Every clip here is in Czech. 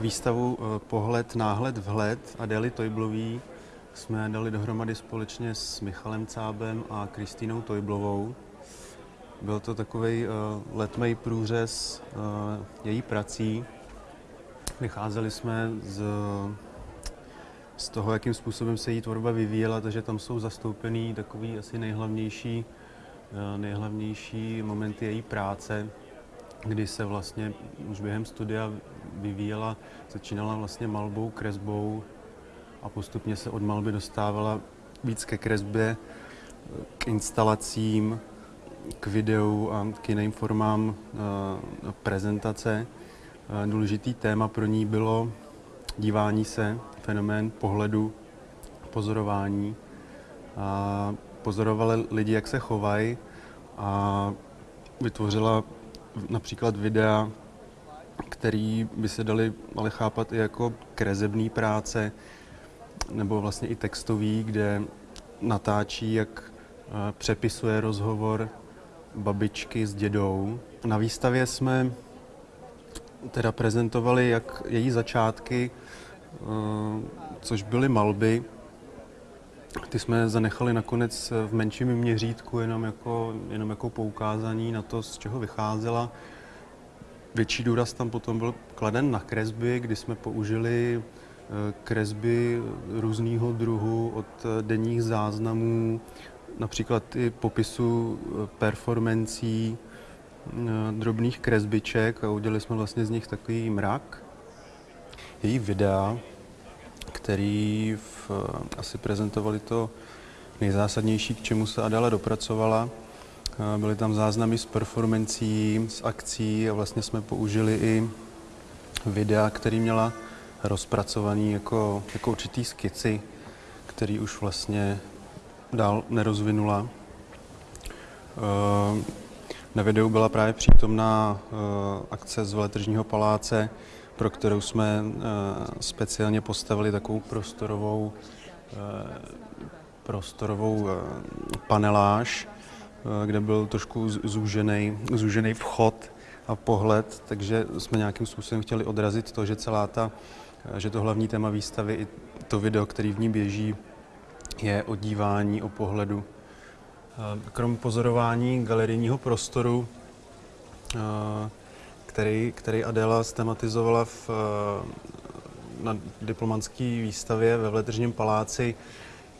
Výstavu eh, Pohled, náhled, vhled Adély Tojblový jsme dali dohromady společně s Michalem Cábem a Kristýnou Tojblovou. Byl to takový uh, letmej průřez uh, její prací. Vycházeli jsme z, z toho, jakým způsobem se její tvorba vyvíjela, takže tam jsou zastoupený takový asi nejhlavnější, nejhlavnější momenty její práce, kdy se vlastně už během studia vyvíjela, začínala vlastně malbou, kresbou a postupně se od malby dostávala víc ke kresbě, k instalacím, k videu a k jiným formám uh, prezentace. Uh, důležitý téma pro ní bylo dívání se, fenomén pohledu, pozorování. A pozorovali lidi, jak se chovají a vytvořila například videa, který by se dali ale chápat i jako krezební práce, nebo vlastně i textový, kde natáčí, jak přepisuje rozhovor babičky s dědou. Na výstavě jsme teda prezentovali jak její začátky, což byly malby. Ty jsme zanechali nakonec v menším měřítku, jenom jako, jenom jako poukázání na to, z čeho vycházela. Větší důraz tam potom byl kladen na kresby, kdy jsme použili kresby různého druhu od denních záznamů, například i popisu performancí, drobných kresbiček a udělali jsme vlastně z nich takový mrak. Její videa, který v, asi prezentovali to nejzásadnější, k čemu se Adela dopracovala. Byly tam záznamy z performancí, z akcí a vlastně jsme použili i videa, který měla rozpracovaný jako, jako určitý skici, který už vlastně dál nerozvinula. Na videu byla právě přítomná akce z Veletržního paláce, pro kterou jsme speciálně postavili takovou prostorovou, prostorovou paneláž, kde byl trošku zúžený, zúžený vchod a pohled, takže jsme nějakým způsobem chtěli odrazit to, že celá ta, že to hlavní téma výstavy i to video, který v ní běží, je o dívání, o pohledu. Krom pozorování galerijního prostoru, který, který Adela stematizovala v, na diplomantské výstavě ve Vletržním paláci,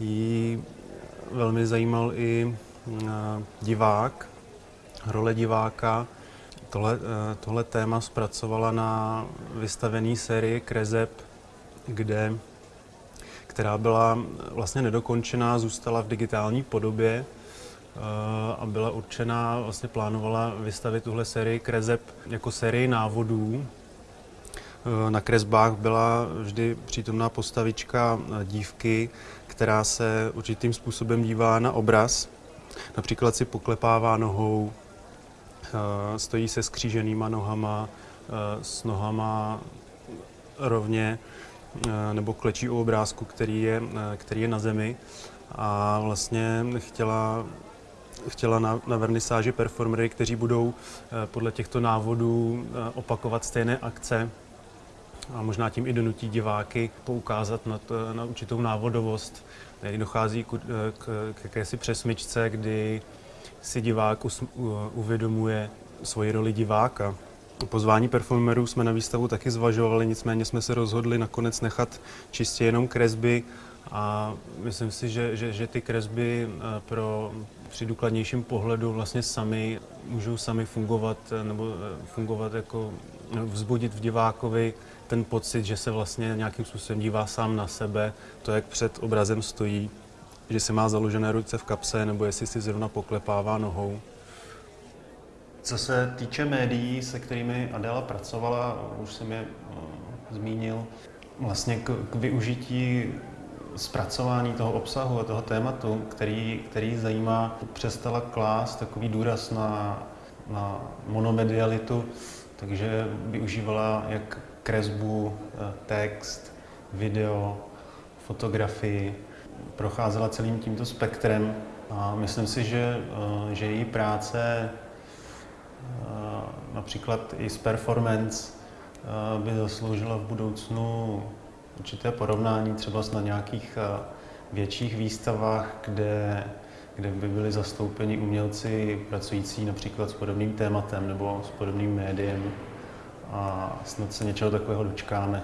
jí velmi zajímal i divák, role diváka. Tohle, tohle téma zpracovala na vystavené sérii Krezeb, kde, která byla vlastně nedokončená, zůstala v digitální podobě a byla určená, vlastně plánovala vystavit tuhle sérii Krezeb jako sérii návodů. Na kresbách byla vždy přítomná postavička dívky, která se určitým způsobem dívá na obraz. Například si poklepává nohou, stojí se skříženýma nohama, s nohama rovně, nebo klečí u obrázku, který je, který je na zemi. A vlastně chtěla, chtěla na, na vernisáži performery, kteří budou podle těchto návodů opakovat stejné akce, a možná tím i donutí diváky poukázat na, to, na určitou návodovost. Tady dochází k, k, k jakési přesmyčce, kdy si divák us, uvědomuje svoji roli diváka. Pozvání performerů jsme na výstavu taky zvažovali, nicméně jsme se rozhodli nakonec nechat čistě jenom kresby a myslím si, že, že, že ty kresby pro při důkladnějším pohledu vlastně sami můžou sami fungovat nebo fungovat jako vzbudit v divákovi ten pocit, že se vlastně nějakým způsobem dívá sám na sebe, to, jak před obrazem stojí, že si má založené ruce v kapse, nebo jestli si zrovna poklepává nohou. Co se týče médií, se kterými Adela pracovala, už jsem je uh, zmínil, vlastně k, k využití zpracování toho obsahu a toho tématu, který, který zajímá, přestala klást takový důraz na, na monomedialitu, takže využívala jak kresbu, eh, text, video, fotografii. Procházela celým tímto spektrem a myslím si, že, eh, že její práce eh, například i z performance by zasloužila v budoucnu určité porovnání třeba na nějakých větších výstavách, kde, kde by byli zastoupeni umělci pracující například s podobným tématem nebo s podobným médiem a snad se něčeho takového dočkáme.